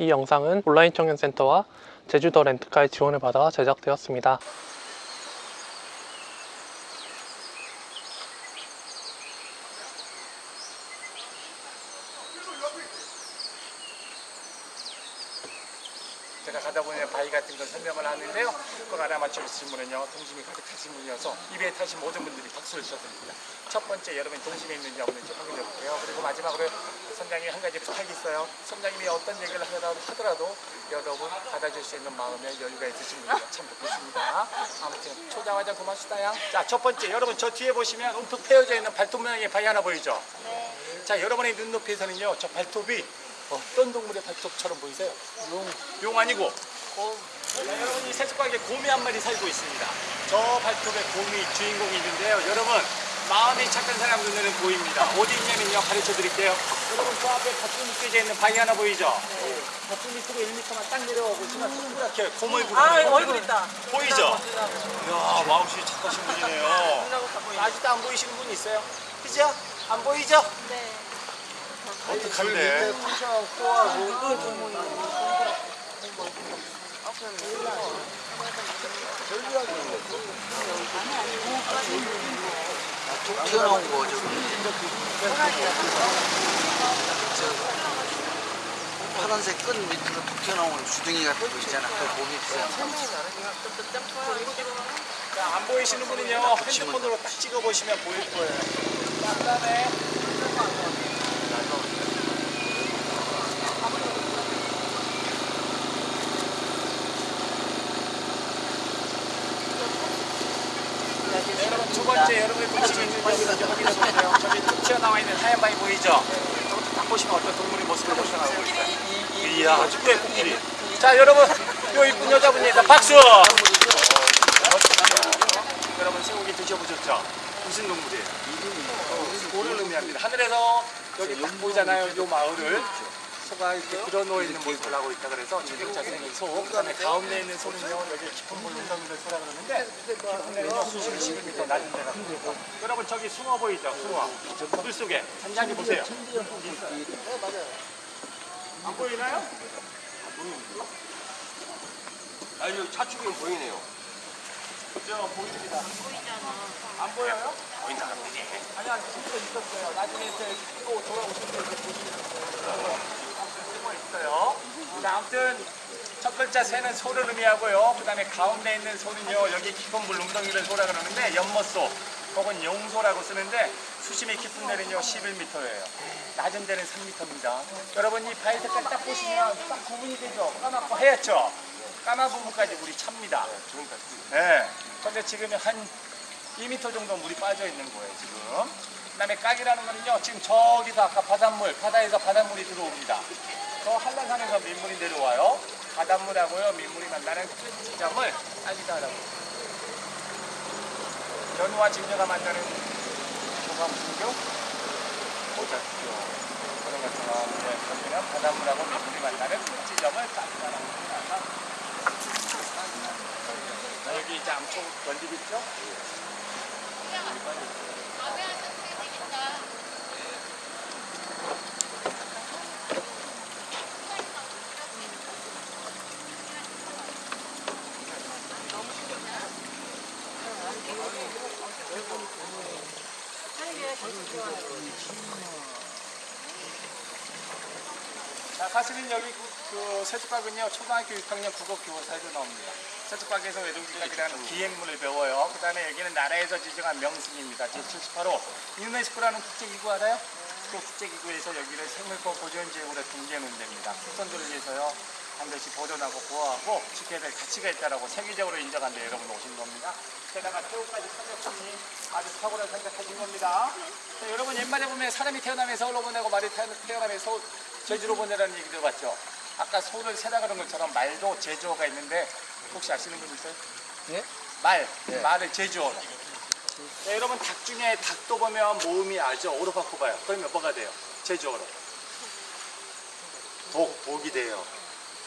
이 영상은 온라인 청년센터와 제주도 렌트카의 지원을 받아 제작되었습니다. 제가 가다 보면 바위 같은 걸 설명을 하는데요. 그걸 알아맞힐 분은요, 동심이 가득하신 분이어서 입에 타신 모든 분들이 박수를 쳐드립니다. 첫 번째, 여러분 동심이 있는지 없는지 확인해 볼게요. 그리고 마지막으로 선장님이 한 가지 부탁이 있어요. 선장님이 어떤 얘기를 하더라도, 여러분 받아줄 수 있는 마음에 여유가 있으신 분이 참 좋겠습니다. 아무튼 초장화장 고맙습니다. 자, 첫 번째, 여러분 저 뒤에 보시면 움푹 패여져 있는 발톱 모양의 바위 하나 보이죠? 자, 여러분의 눈높이에서는요, 저 발톱이 어떤 동물의 발톱처럼 보이세요? 용. 용 아니고 곰. 자, 여러분 이 세척각에 곰이 한 마리 살고 있습니다. 저 발톱에 곰이 주인공이 있는데요. 여러분 마음이 착한 사람 눈에는 보입니다. 어디 있냐면요. 가르쳐 드릴게요. 여러분 저 앞에 밧줄이 껴져 있는 바위 하나 보이죠? 밧줄 밑으로 1m만 딱 내려와 보시면 동그랗게 곰 얼굴이 아. 얼굴 있다. 보이죠? 이야 마음씨 착하신 분이네요. 아직도 안 보이시는 분 있어요? 그죠? 안 보이죠? 네. 어떡한데? 툭 튀어나온 거 저기 저 파란색 끈 밑으로 툭 튀어나온 주둥이 같은 거 있잖아. 그 몸이 자, 안 보이시는 분은요 핸드폰으로 딱 찍어 보시면 보일 거예요음에 네, 여러분 두 번째 여러분의 동심이 있는 확인해 보세요. 저기 툭 튀어나와 있는 하얀 바위 보이죠? 딱 보시면 어떤 동물의 모습을 있어요. 이야, 꽤 코끼리. 자, 여러분, 요 이쁜 여자분입니다. 박수! 여러분 쇠고기 드셔보셨죠? 무슨 동물이에요? 고를 의미합니다. 하늘에서 여기 딱 보이잖아요. 요 마을을 소가 이렇게 들어놓여 있는 모습을 하고 있다 그래서 저격자 생긴 소, 그다음에 가운데 있는 소는요 여기 깊은 물 웅덩이를 소라 그러는데 깊은 데는요 수심이 10m 낮은 데가 있습니다. 여러분 저기 숭어 보이죠? 숭어 물 속에 잔잔히 보세요. 안 보이나요? 아니 여기 차축이 보이네요. 저 보입니다. 안 보여요? 보인다 그러지. 아니 아니 진짜 있었어요. 나중에 이제 또 돌아오실 때 보시면 숨어 있어요. 자, 아무튼 첫 글자 새는 소를 의미하고요. 그 다음에 가운데 있는 소는요. 여기 깊은 물 웅덩이를 소라 그러는데 연못소 혹은 용소라고 쓰는데 수심이 깊은 데는요 11m예요. 낮은 데는 3m입니다. 여러분 이 바위 색깔 딱 보시면 딱 구분이 되죠. 까맣고 하얗죠. 까만 부분까지 물이 찹니다. 네. 근데 지금 한 2m 정도 물이 빠져 있는 거예요, 지금. 그 다음에 깍이라는 거는요, 지금 저기서 아까 바닷물, 바다에서 바닷물이 들어옵니다. 저 한라산에서 민물이 내려와요. 바닷물하고요, 민물이 만나는 그 지점을 깍이다라고. 연우와 진녀가 만나는 교가 무슨 교? 모자교. 그런 것처럼, 네, 그러면 바닷물하고 민물이 만나는 그 지점을 깍이다라고 합니다. 자, 여기 이제 암초 연립 있죠? 자, 사실은 여기 그, 그 세척각은요 초등학교 6학년 국어 교과서에도 나옵니다. 세척각에서 외동기각이라는 기행문을 배워요. 그 다음에 여기는 나라에서 지정한 명승입니다. 제78호 유네스코라는 국제기구 알아요? 그 국제기구에서 여기를 생물권 보존지역으로 등재하는 데입니다. 후손들을 위해서요 반드시 보존하고 보호하고 지켜야 될 가치가 있다라고 세계적으로 인정한 데 여러분 오신 겁니다. 게다가 태우까지 선택분이 아주 탁월한 선택하신 겁니다. 자, 여러분 옛말에 보면 사람이 태어나면 서울로 보내고 말이 태어- 태어나면 서울, 제주로 보내라는 얘기 들어봤죠? 아까 소를 세다 그런 것처럼 말도 제주어가 있는데 혹시 아시는 분 있어요? 예? 말, 말을 제주어로. 네, 여러분 닭 중에 닭도 보면 모음이 아죠? 오로 바꿔봐요. 그러면 뭐가 돼요? 제주어로. 독, 독이 돼요.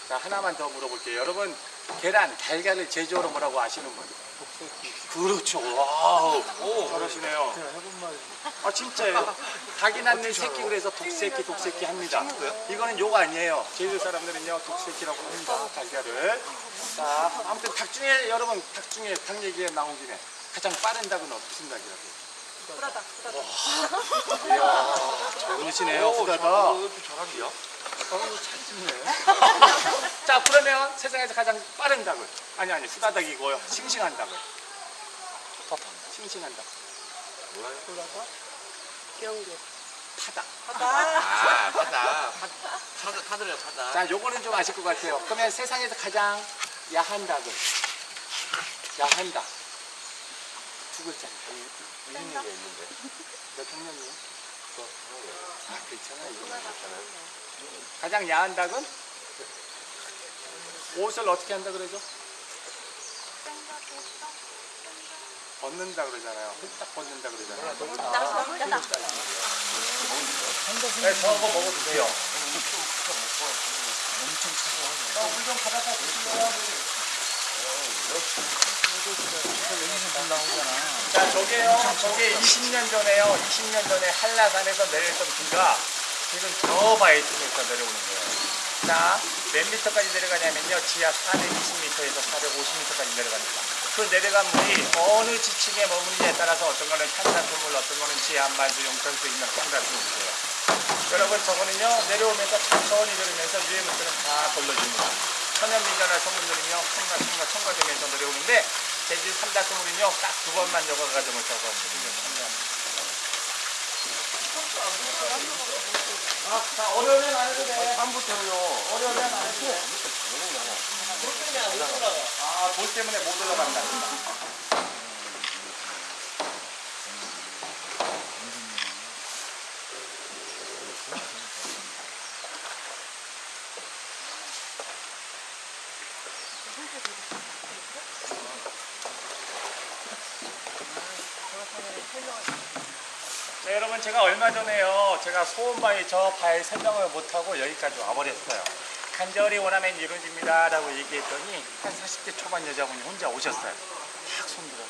자 하나만 더 물어볼게요. 여러분 계란, 달걀을 제주어로 뭐라고 아시는 분? 그렇죠. 와우. 오, 잘하시네요. 아 진짜예요. 닭이 낳는 새끼 그래서 독새끼 독새끼 합니다. 이거는 욕 아니에요. 제주 사람들은요 독새끼라고 합니다. 달걀을. 자 아무튼 닭 중에 여러분 닭 중에 닭 얘기에 나온 김에 가장 빠른 닭은 무슨 닭이라고? 후다닥. 후다닥. 이야 잘보시네요 후다닥. 어우 잘 찍네. 자 그러면 세상에서 가장 빠른 닭을 아니 아니 후다닥이고요. 싱싱한 닭을. 싱싱한 닭. 뭐라요? 파닭. 아, 파다. 파다, 파들이야, 파다. 자, 요거는 좀 아실 것 같아요. 그러면 세상에서 가장 야한 닭은 야한 닭. 두 글자. 얘기가 있는데. 몇 학년이에요? 아, 괜찮아요. 이거 괜찮아요. 가장 야한 닭은 옷을 어떻게 한다 그러죠? 벗는다 그러잖아요. 딱 벗는다 그러잖아요. 네, 저거 먹어도 돼요. 엄청 물좀 가져다 주세요. 자, 저게요. 저게 20년 전에요. 20년 전에 한라산에서 내렸던 비가 지금 저 바이튼에서 내려오는 거예요. 자, 몇 미터까지 내려가냐면요. 지하 420m에서 450m까지 내려갑니다. 그 내려간 물이 어느 지층에 머무느냐에 따라서 어떤 거는 탄산수물, 어떤 거는 지하 한반수, 용천수 있는 탄산수물이에요. 여러분 저거는요 내려오면서 천천히 내려오면서 위에 물들은 다 걸러집니다. 천연미전화 성분들은요 첨가 첨가 첨가되면서 내려오는데 제주 삼다수물은요 딱 두 번만 저거 가지고 저거 수분을 첨가합니다. 아, 자 어려우면 안 해도 돼. 다음부터는요. 어려우면 안 해도 돼. 아볼 때문에 못 올라간다. 자, 여러분 제가 얼마 전에요 제가 소원바위 저 바위 설명을 못하고 여기까지 와버렸어요. 간절히 원하면 이루어집니다 라고 얘기했더니 한 40대 초반 여자분이 혼자 오셨어요. 탁 손들어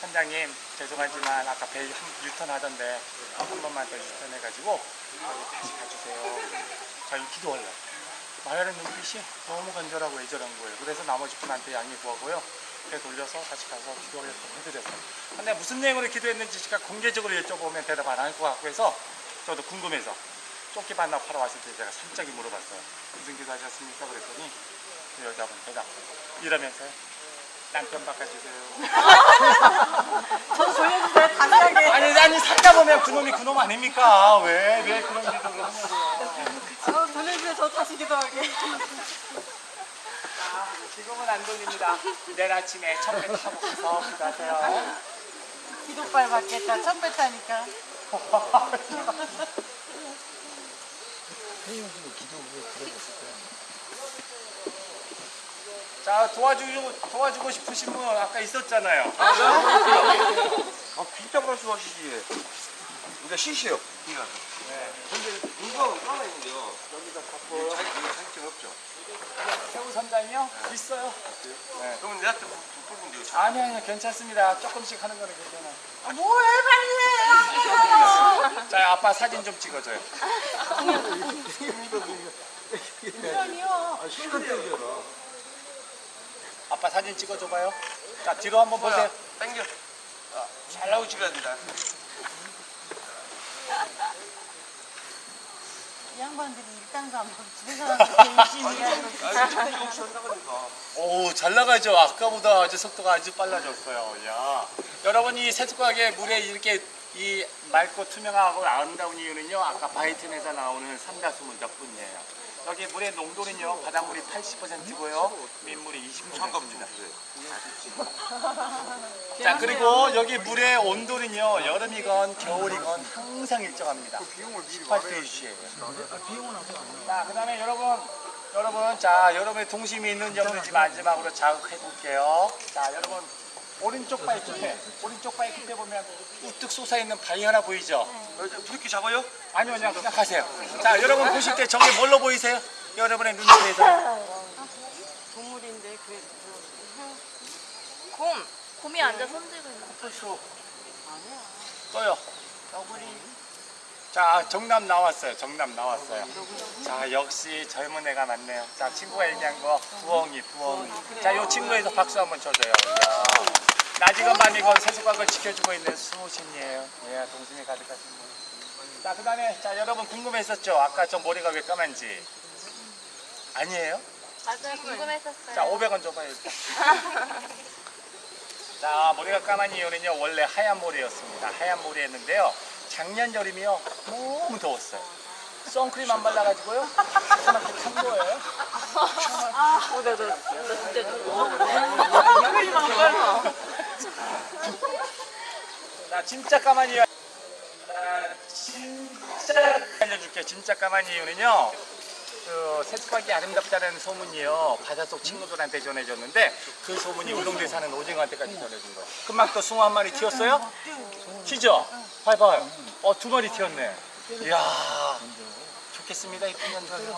선장님 죄송하지만 아까 배 한- 유턴 하던데 한 번만 더 유턴 해가지고 여기 다시 가주세요. 자 이거 기도하려고 말하는 눈빛이 너무 간절하고 애절한 거예요. 그래서 나머지 분한테 양해 구하고요 배 돌려서 다시 가서 기도하려고 해드렸어요 근데 무슨 내용으로 기도했는지 제가 공개적으로 여쭤보면 대답 안 할 것 같고 해서 저도 궁금해서 쫓기 반납하러 왔을 때 제가 살짝이 물어봤어요 무슨 기도 하셨습니까? 그랬더니 그 여자분 대답 이러면서요 남편 바꿔주세요 저 보여주세요, 당당하게. 아니 아니 살다 보면 그놈이 그놈 아닙니까? 왜 왜 그런 기도를 하냐고요 저 돌려주세요, 저 다시 기도하게. 자, 지금은 안 돌립니다 내일 아침에 첫배 타고 가서 기도하세요 기도빨 받겠다, 천배 타니까. 자 도와주고 도와주고 싶으신 분 아까 있었잖아요 아, 진짜 말씀하시지. 우리가 시시요. 네. 근데 이거 하나 있는데요. 여기다 갖고. 자기, 이거 자격증 없죠? 새우 선장이요? 있어요 네. 그러면 내한테 못 뽑은데요. 아니 아니 괜찮습니다 조금씩 하는 거는 괜찮아요 아, 뭐해, 빨리 해! 자 아빠 사진 좀 찍어줘요 그럼요. 아빠 사진 찍어줘봐요 자 뒤로 한번 보세요 당겨. 아, 잘 나오고 찍어야 된다. 이 양반들이 받고 집에 사람들 한다니까. 오, 잘 나가죠. 아까보다 아주 속도가 아주 빨라졌어요. 야. 여러분 이 세숫가게 물에 이렇게 이 맑고 투명하고 아름다운 이유는요. 아까 바이튼에서 나오는 삼다수 문 덕분이에요. 여기 물의 농도는요. 바닷물이 80%고요. 민물이 20%입니다. 자, 그리고 여기 물의 온도는요. 여름이건 겨울이건 항상 일정합니다. 18도씨예요. 자, 그다음에 여러분 여러분, 자, 여러분의 동심이 있는 지금 마지막으로 자극해 볼게요. 자, 여러분, 오른쪽 바위 끝에, 오른쪽 바위 끝에 보면 우뚝 솟아 있는 바위 하나 보이죠? 어, 이렇게 잡아요? 아니요, 그냥, 그냥 가세요. 자, 여러분 보실 때 저게 뭘로 보이세요? 여러분의 눈앞에서. 동물인데, 그, 그, 곰! 곰이 앉아 손 들고 있는 거. 벌써. 떠요. 자, 정답 나왔어요. 정답 나왔어요. 자, 역시 젊은 애가 많네요. 자, 친구가 얘기한 거 부엉이, 부엉이. 자, 요 친구에서 박수 한번 쳐줘요. 낮이건 밤이건 세수각을 지켜주고 있는 수호신이에요. 예, 동심이 가득하신 분. 자, 그 다음에, 자, 여러분 궁금했었죠? 아까 저 머리가 왜 까만지? 아니에요? 맞아요. 궁금했었어요. 자, 500원 줘봐요. 자, 머리가 까만 이유는요, 원래 하얀 머리였습니다. 하얀 머리였는데요. 작년 여름이요, 너무 더웠어요. 선크림 안 발라가지고요, 이렇게 탄 거예요. 나 진짜 까만 이유. 나 진짜 알려줄게. 진짜 까만 이유는요. 그 세수하기 아름답다는 소문이요. 바닷속 친구들한테 전해줬는데 그 소문이 울릉도에 사는 오징어한테까지 전해준 거예요. 금방 또 숭어 한 마리 튀었어요? 튀죠? 봐봐요. 어 두 마리 튀었네. 이야 좋겠습니다 이쁜 년들.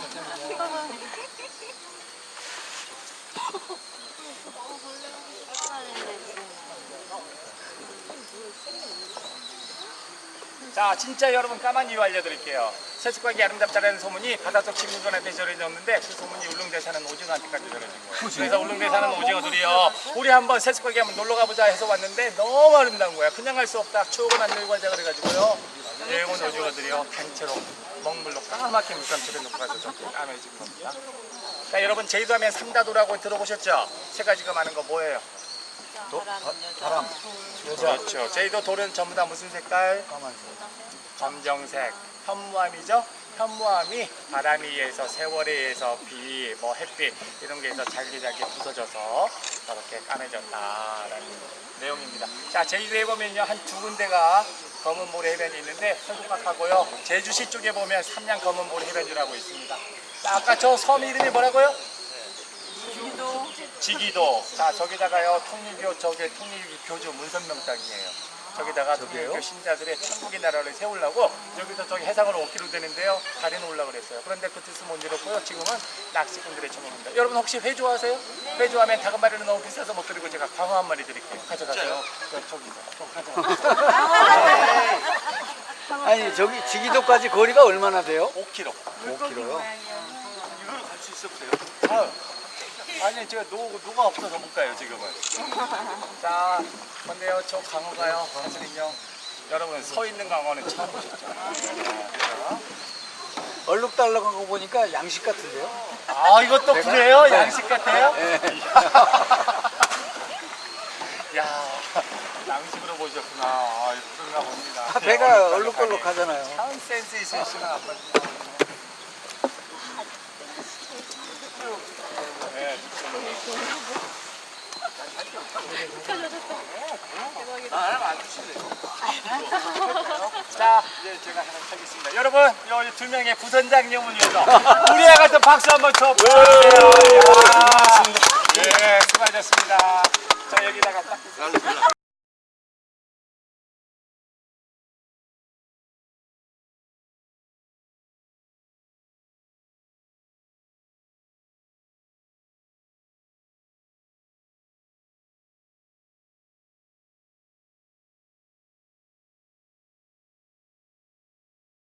자 진짜 여러분 까만 이유 알려드릴게요 세수하기 아름답다는 소문이 바닷속 친구들한테 전해졌는데 그 소문이 울릉도에 사는 오징어한테까지 전해진 거예요 그래서 울릉도에 사는 오징어들이요 우리 한번 세수하기 한번 놀러 가보자 해서 왔는데 너무 아름다운 거야 그냥 갈 수 없다 추억은 안 들고 가자 그래가지고요 일본 오징어들이요 단체로 먹물로 까맣게 물감칠을 놓고 가서 저렇게 까매진 겁니다 자 여러분 제주도 하면 삼다도라고 들어보셨죠? 세 가지가 많은 거 뭐예요? 바람. 그렇죠. 제주도 돌은 전부 다 무슨 색깔? 검정색. 현무암이죠. 현무암이 바람에 의해서 세월에 의해서 비, 뭐 햇빛 이런 게 있어 잘기잘기 부서져서 저렇게 까매졌다라는 내용입니다. 자 제주도에 보면요 한 두 군데가 검은 모래 해변이 있는데 서국각하고요 제주시 쪽에 보면 삼양 검은 모래 해변이라고 있습니다. 자, 아까 저 섬 이름이 뭐라고요? 지기도. 자, 저기다가요, 통일교, 저기 통일교주 문선명당이에요. 저기다가 통일교 신자들의 천국의 나라를 세우려고 여기서 저기 해상으로 5km 되는데요. 다리는 올라 그랬어요. 그런데 그 뜻은 못 이뤘고요. 지금은 낚시꾼들의 천국입니다. 여러분 혹시 회 좋아하세요? 회 좋아하면 다금 마리는 너무 비싸서 못 드리고 제가 광어 한 마리 드릴게요. 가져가세요. 저, 저기서. 저 가져가세요. 아니 저기 지기도까지 거리가 얼마나 돼요? 5km. 5km요. 이걸로 갈수 있어 보세요. 아유. 아니 제가 노, 노가 없어서 못 가요 지금은 자 근데요 저 광어가요 사실은요 여러분 서 있는 광어는 처음 보셨죠 얼룩달룩한 거 보니까 양식 같은데요? 아 이것도 그래요? 양식 같아요? 네. 야 양식으로 보셨구나 아 그런가 봅니다 아, 배가 얼룩덜룩하잖아요. 참 센스 있으시는 아버지 네, 아, 하나만 안 주실래요? 자, 이제 제가 하나 하겠습니다. 여러분, 여기 두 명의 부선장님을 위해서 우리와 같은 박수 한번 쳐 보세요.